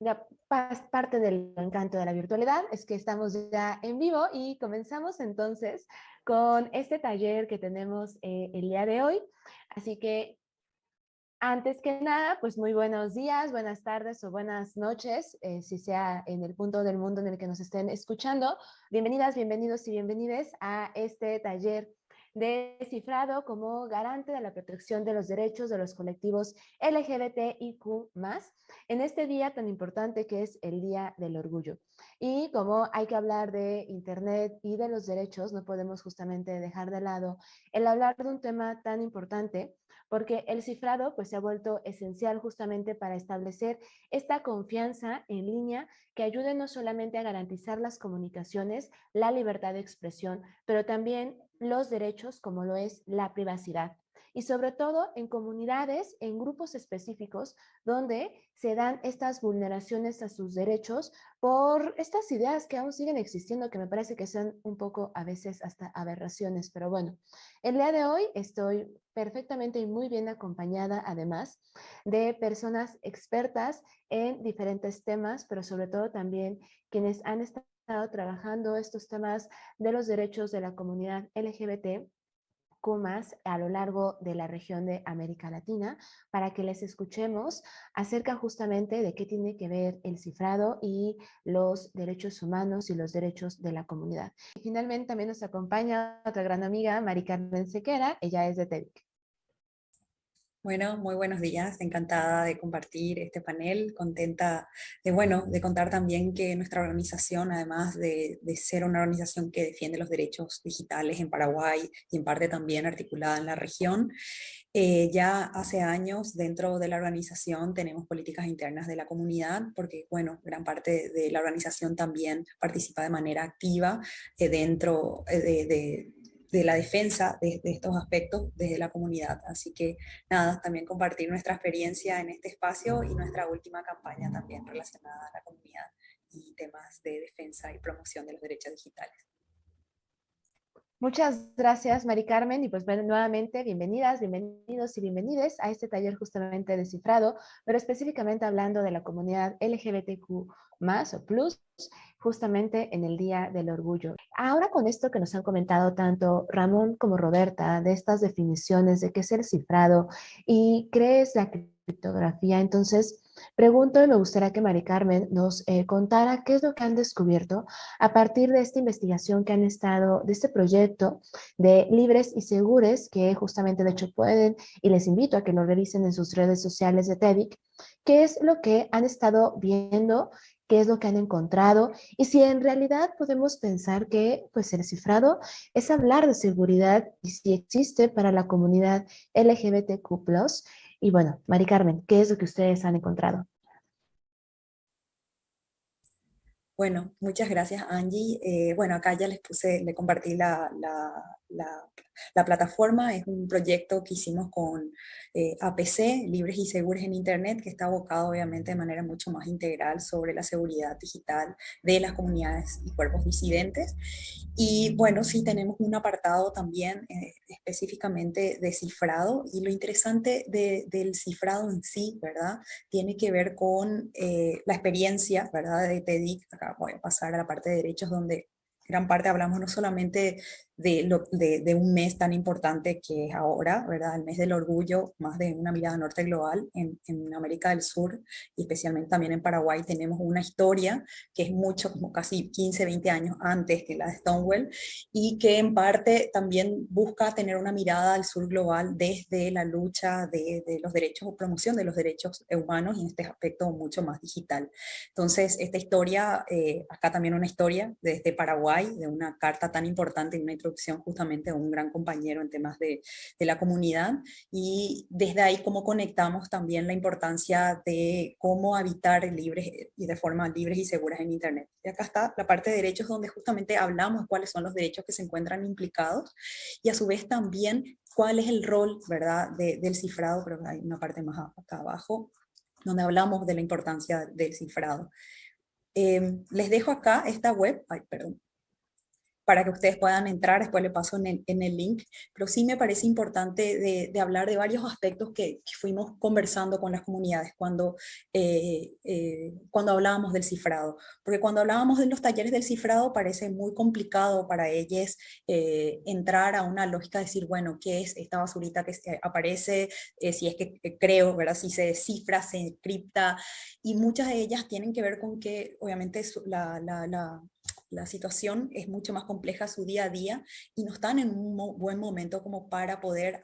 ya parte del encanto de la virtualidad es que estamos ya en vivo y comenzamos entonces con este taller que tenemos eh, el día de hoy. Así que antes que nada, pues muy buenos días, buenas tardes o buenas noches, eh, si sea en el punto del mundo en el que nos estén escuchando. Bienvenidas, bienvenidos y bienvenides a este taller descifrado como garante de la protección de los derechos de los colectivos LGBTIQ+, en este día tan importante que es el Día del Orgullo. Y como hay que hablar de Internet y de los derechos, no podemos justamente dejar de lado el hablar de un tema tan importante porque el cifrado pues, se ha vuelto esencial justamente para establecer esta confianza en línea que ayude no solamente a garantizar las comunicaciones, la libertad de expresión, pero también los derechos como lo es la privacidad y sobre todo en comunidades, en grupos específicos donde se dan estas vulneraciones a sus derechos por estas ideas que aún siguen existiendo, que me parece que son un poco a veces hasta aberraciones, pero bueno, el día de hoy estoy perfectamente y muy bien acompañada además de personas expertas en diferentes temas, pero sobre todo también quienes han estado trabajando estos temas de los derechos de la comunidad LGBT más a lo largo de la región de América Latina para que les escuchemos acerca justamente de qué tiene que ver el cifrado y los derechos humanos y los derechos de la comunidad. finalmente también nos acompaña otra gran amiga, Mari Carmen Sequera, ella es de TEDIC. Bueno, muy buenos días, encantada de compartir este panel, contenta de, bueno, de contar también que nuestra organización, además de, ser una organización que defiende los derechos digitales en Paraguay y en parte también articulada en la región, eh, ya hace años dentro de la organización tenemos políticas internas de la comunidad, porque bueno, gran parte de la organización también participa de manera activa eh, dentro eh, de de la defensa de, estos aspectos desde la comunidad. Así que nada, también compartir nuestra experiencia en este espacio y nuestra última campaña también relacionada a la comunidad y temas de defensa y promoción de los derechos digitales. Muchas gracias, Mari Carmen, y pues nuevamente bienvenidas, bienvenidos y bienvenides a este taller justamente descifrado, pero específicamente hablando de la comunidad LGBTQ+, o plus, justamente en el Día del Orgullo. Ahora con esto que nos han comentado tanto Ramón como Roberta, de estas definiciones de qué es el cifrado y crees la criptografía, entonces Pregunto y me gustaría que Mari Carmen nos eh, contara qué es lo que han descubierto a partir de esta investigación que han estado, de este proyecto de Libres y Segures, que justamente de hecho pueden, y les invito a que lo revisen en sus redes sociales de TEDIC, qué es lo que han estado viendo, qué es lo que han encontrado, y si en realidad podemos pensar que pues el cifrado es hablar de seguridad y si existe para la comunidad LGBTQ+, y bueno, Mari Carmen, ¿qué es lo que ustedes han encontrado? Bueno, muchas gracias Angie. Eh, bueno, acá ya les puse, le compartí la, la plataforma es un proyecto que hicimos con eh, APC, Libres y Seguros en Internet, que está abocado obviamente de manera mucho más integral sobre la seguridad digital de las comunidades y cuerpos disidentes. Y bueno, sí tenemos un apartado también eh, específicamente de cifrado y lo interesante del cifrado en sí, ¿verdad? Tiene que ver con eh, la experiencia, ¿verdad? De TEDIC, acá voy a pasar a la parte de derechos donde gran parte hablamos no solamente de, lo, de, un mes tan importante que es ahora, ¿verdad? El mes del orgullo, más de una mirada norte global en, en, América del Sur y especialmente también en Paraguay tenemos una historia que es mucho, como casi 15, 20 años antes que la de Stonewall y que en parte también busca tener una mirada al sur global desde la lucha de, de los derechos o promoción de los derechos humanos y en este aspecto mucho más digital. Entonces, esta historia, eh, acá también una historia desde Paraguay, de una carta tan importante en una justamente un gran compañero en temas de, la comunidad y desde ahí cómo conectamos también la importancia de cómo habitar libres y de forma libres y seguras en Internet. Y acá está la parte de derechos donde justamente hablamos cuáles son los derechos que se encuentran implicados y a su vez también cuál es el rol ¿verdad? del cifrado, pero hay una parte más acá abajo, donde hablamos de la importancia del cifrado. Em, les dejo acá esta web, ay, perdón, para que ustedes puedan entrar, después le paso en el, en el link, pero sí me parece importante de, de hablar de varios aspectos que, fuimos conversando con las comunidades cuando, eh, eh, cuando hablábamos del cifrado, porque cuando hablábamos de los talleres del cifrado parece muy complicado para ellos eh, entrar a una lógica de decir, bueno, ¿qué es esta basurita que aparece? si es que creo, ¿verdad? Si se cifra, se encripta, y muchas de ellas tienen que ver con que obviamente la, la, la la situación es mucho más compleja su día a día y no están en un buen momento como para poder,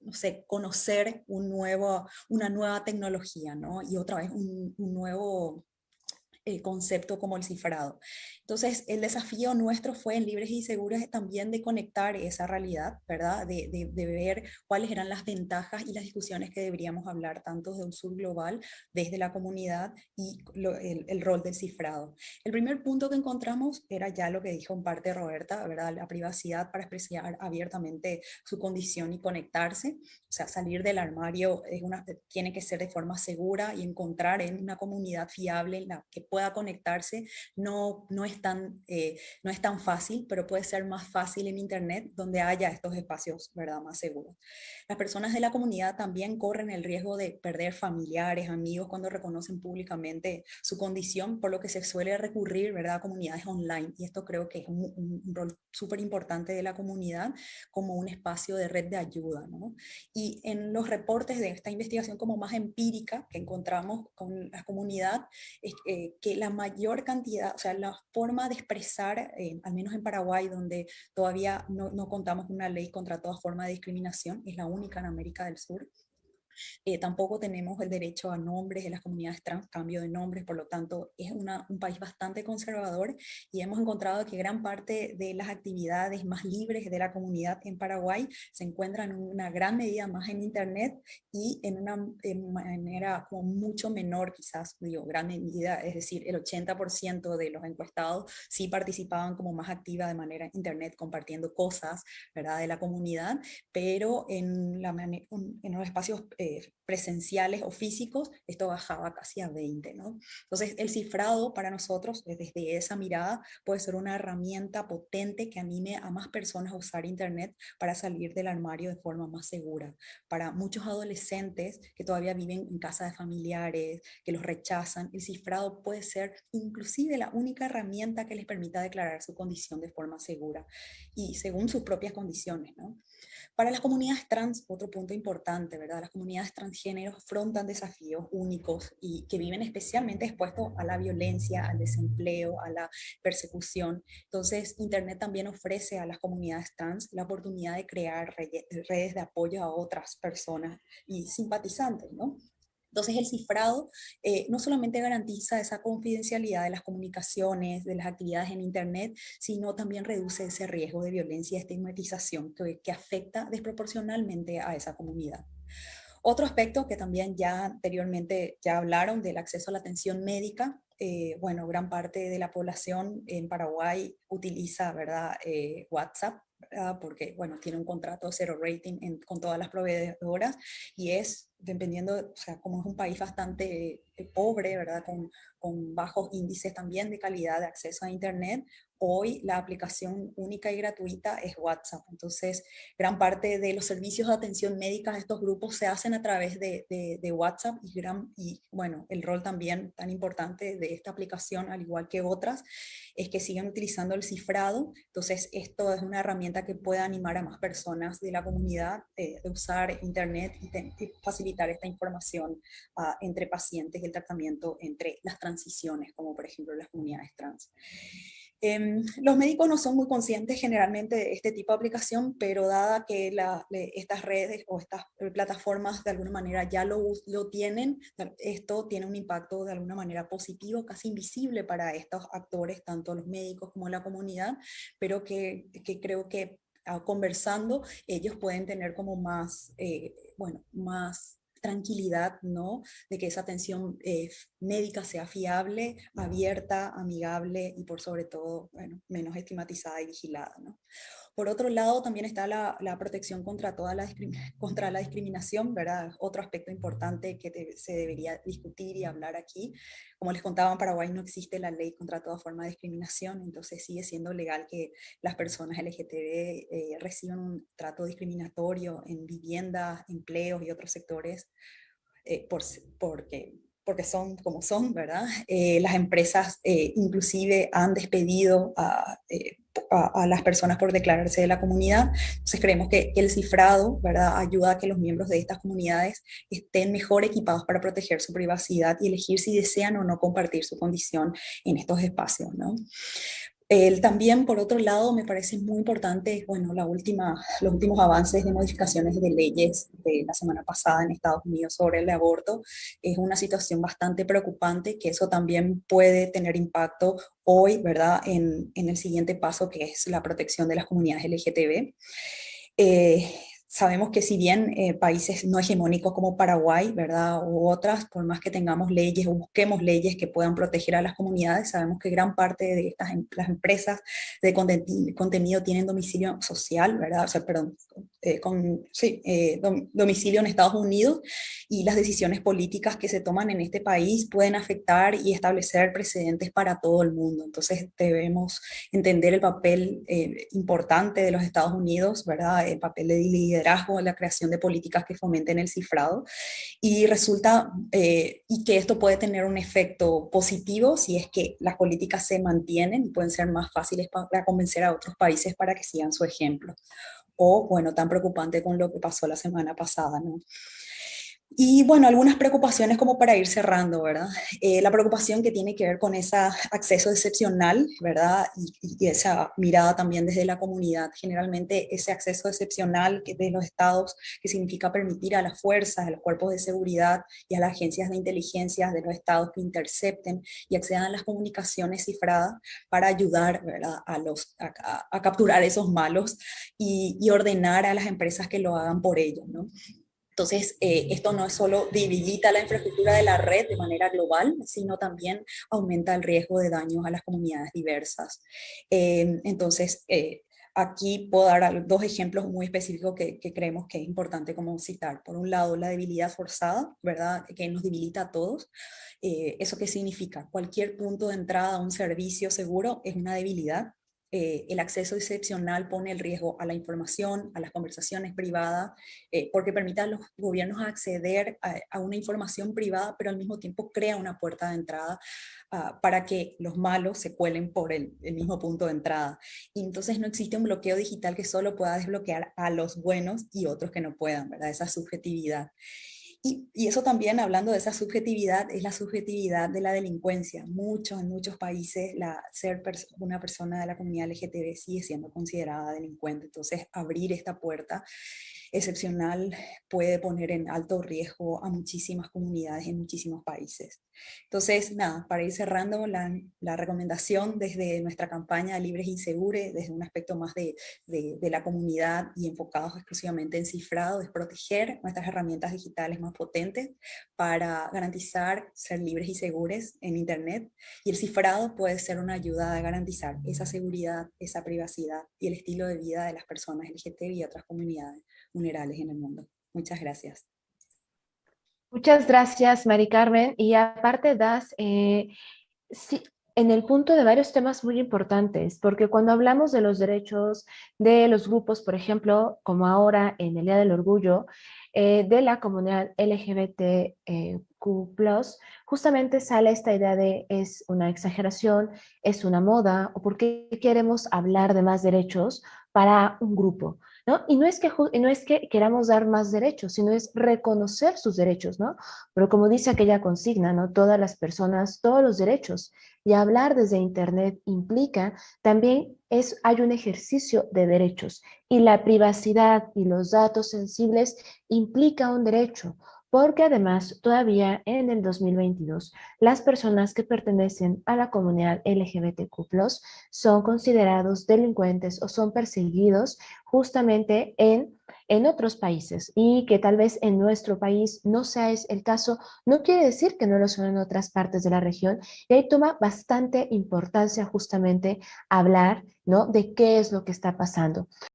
no sé, conocer un nuevo, una nueva tecnología, ¿no? Y otra vez un, un nuevo eh, concepto como el cifrado. Entonces, el desafío nuestro fue en Libres y Seguros también de conectar esa realidad, ¿verdad? De, de, ver cuáles eran las ventajas y las discusiones que deberíamos hablar, tanto de un sur global, desde la comunidad y el, rol del cifrado. El primer punto que encontramos era ya lo que dijo en parte Roberta, ¿verdad? La privacidad para expresar abiertamente su condición y conectarse, o sea, salir del armario tiene que ser de forma segura y encontrar en una comunidad fiable en la que pueda conectarse no, no, es tan, eh, no es tan fácil, pero puede ser más fácil en Internet donde haya estos espacios ¿verdad? más seguros. Las personas de la comunidad también corren el riesgo de perder familiares, amigos cuando reconocen públicamente su condición, por lo que se suele recurrir ¿verdad? a comunidades online. Y esto creo que es un, rol súper importante de la comunidad como un espacio de red de ayuda. ¿no? Y en los reportes de esta investigación como más empírica que encontramos con la comunidad, eh, que la mayor cantidad, o sea, la forma de expresar, eh, al menos en Paraguay, donde todavía no, no contamos una ley contra toda forma de discriminación, es la única en América del Sur, eh, tampoco tenemos el derecho a nombres de las comunidades trans, cambio de nombres, por lo tanto es un país bastante conservador y hemos encontrado que gran parte de las actividades más libres de la comunidad en Paraguay se encuentran en una gran medida más en internet y en una manera como mucho menor quizás, digo, gran medida, es decir, el 80% de los encuestados sí participaban como más activa de manera internet compartiendo cosas, ¿verdad?, de la comunidad, pero en, la, en los espacios eh, presenciales o físicos, esto bajaba casi a 20. ¿no? Entonces el cifrado para nosotros, eh, desde esa mirada, puede ser una herramienta potente que anime a más personas a usar Internet para salir del armario de forma más segura. Para muchos adolescentes que todavía viven en casa de familiares, que los rechazan, el cifrado puede ser inclusive la única herramienta que les permita declarar su condición de forma segura y según sus propias condiciones. ¿no? Para las comunidades trans, otro punto importante, ¿verdad? Las comunidades transgénero afrontan desafíos únicos y que viven especialmente expuestos a la violencia, al desempleo, a la persecución. Entonces, Internet también ofrece a las comunidades trans la oportunidad de crear redes de apoyo a otras personas y simpatizantes, ¿no? Entonces el cifrado eh, no solamente garantiza esa confidencialidad de las comunicaciones, de las actividades en Internet, sino también reduce ese riesgo de violencia y estigmatización que, que afecta desproporcionalmente a esa comunidad. Otro aspecto que también ya anteriormente ya hablaron del acceso a la atención médica, eh, bueno, gran parte de la población en Paraguay utiliza ¿verdad? Eh, WhatsApp, porque bueno, tiene un contrato cero rating con todas las proveedoras y es dependiendo, o sea, como es un país bastante eh, pobre, ¿verdad? Con, con, bajos índices también de calidad de acceso a Internet, hoy la aplicación única y gratuita es WhatsApp. Entonces, gran parte de los servicios de atención médica de estos grupos se hacen a través de, de, WhatsApp y, gran, y, bueno, el rol también tan importante de esta aplicación, al igual que otras, es que sigan utilizando el cifrado. Entonces, esto es una herramienta que puede animar a más personas de la comunidad de, usar Internet y, facilitar esta información uh, entre pacientes y el tratamiento entre las transiciones, como por ejemplo las comunidades trans. Em, los médicos no son muy conscientes generalmente de este tipo de aplicación, pero dada que estas redes o estas plataformas de alguna manera ya lo, tienen, esto tiene un impacto de alguna manera positivo, casi invisible para estos actores, tanto los médicos como la comunidad, pero que, que creo que ah, conversando ellos pueden tener como más, eh, bueno, más tranquilidad, ¿no? De que esa atención eh, médica sea fiable, abierta, amigable y por sobre todo, bueno, menos estigmatizada y vigilada, ¿no? Por otro lado, también está la, protección contra, toda la, contra la discriminación, ¿verdad? Otro aspecto importante que se debería discutir y hablar aquí. Como les contaba, en Paraguay no existe la ley contra toda forma de discriminación, entonces sigue siendo legal que las personas LGTB eh, reciban un trato discriminatorio en vivienda, empleos y otros sectores eh, por, porque porque son como son, ¿verdad? Eh, las empresas eh, inclusive han despedido eh, a, a, las personas por declararse de la comunidad. Entonces creemos que, el cifrado, ¿verdad? Ayuda a que los miembros de estas comunidades estén mejor equipados para proteger su privacidad y elegir si desean o no compartir su condición en estos espacios, ¿no? También, por otro lado, me parece muy importante, bueno, la última, los últimos avances de modificaciones de leyes de la semana pasada en Estados Unidos sobre el aborto. Es una situación bastante preocupante, que eso también puede tener impacto hoy, ¿verdad?, en, en el siguiente paso, que es la protección de las comunidades LGTB. Eh, sabemos que si bien eh, países no hegemónicos como Paraguay, ¿verdad? U otras, por más que tengamos leyes o busquemos leyes que puedan proteger a las comunidades, sabemos que gran parte de estas em, las empresas de contenido tienen domicilio social, ¿verdad? O sea, perdón, eh, con sí, eh, domicilio en Estados Unidos y las decisiones políticas que se toman en este país pueden afectar y establecer precedentes para todo el mundo. Entonces debemos entender el papel importante de los Estados Unidos, ¿verdad? El papel de liderazgo en la creación de políticas que fomenten el cifrado y resulta eh, y que esto puede tener un efecto positivo si es que las políticas se mantienen y pueden ser más fáciles para convencer a otros países para que sigan su ejemplo. O, bueno, tan preocupante con lo que pasó la semana pasada, ¿no? Y bueno, algunas preocupaciones como para ir cerrando, ¿verdad? Eh, la preocupación que tiene que ver con ese acceso excepcional, ¿verdad? Y, esa mirada también desde la comunidad. Generalmente ese acceso excepcional de los estados, que significa permitir a las fuerzas, a los cuerpos de seguridad y a las agencias de inteligencia de los estados que intercepten y accedan a las comunicaciones cifradas para ayudar, ¿verdad? A, los, a, capturar esos malos y, y ordenar a las empresas que lo hagan por ellos, ¿no? Entonces, eh, esto no solo debilita la infraestructura de la red de manera global, sino también aumenta el riesgo de daños a las comunidades diversas. Eh, entonces, eh, aquí puedo dar dos ejemplos muy específicos que, creemos que es importante como citar. Por un lado, la debilidad forzada, ¿verdad? Que nos debilita a todos. ¿Eso qué significa? Cualquier punto de entrada a un servicio seguro es una debilidad eh, el acceso excepcional pone el riesgo a la información, a las conversaciones privadas, eh, porque permite a los gobiernos acceder a, una información privada, pero al mismo tiempo crea una puerta de entrada ah, para que los malos se cuelen por el, el, mismo punto de entrada. Y entonces no existe un bloqueo digital que solo pueda desbloquear a los buenos y otros que no puedan, ¿verdad? Esa subjetividad. Y, eso también, hablando de esa subjetividad, es la subjetividad de la delincuencia. Muchos, en muchos países, la, ser una persona de la comunidad LGTB sigue siendo considerada delincuente. Entonces, abrir esta puerta excepcional puede poner en alto riesgo a muchísimas comunidades en muchísimos países. Entonces, nada, para ir cerrando la, la recomendación desde nuestra campaña Libres y Segures, desde un aspecto más de, de, la comunidad y enfocados exclusivamente en cifrado, es proteger nuestras herramientas digitales más potentes para garantizar ser libres y seguros en Internet. Y el cifrado puede ser una ayuda a garantizar esa seguridad, esa privacidad y el estilo de vida de las personas LGTB y otras comunidades vulnerables en el mundo. Muchas gracias. Muchas gracias, Mari Carmen. Y aparte das eh, en el punto de varios temas muy importantes, porque cuando hablamos de los derechos de los grupos, por ejemplo, como ahora en el Día del Orgullo, eh, de la comunidad LGBTQ+, justamente sale esta idea de es una exageración, es una moda, o por qué queremos hablar de más derechos para un grupo. ¿No? Y no es, que, no es que queramos dar más derechos, sino es reconocer sus derechos, ¿no? Pero como dice aquella consigna, ¿no? Todas las personas, todos los derechos. Y hablar desde Internet implica también es, hay un ejercicio de derechos y la privacidad y los datos sensibles implica un derecho porque además todavía en el 2022 las personas que pertenecen a la comunidad LGBTQ+, son considerados delincuentes o son perseguidos justamente en en otros países y que tal vez en nuestro país no sea el caso, no quiere decir que no lo son en otras partes de la región y ahí toma bastante importancia justamente hablar ¿no? de qué es lo que está pasando.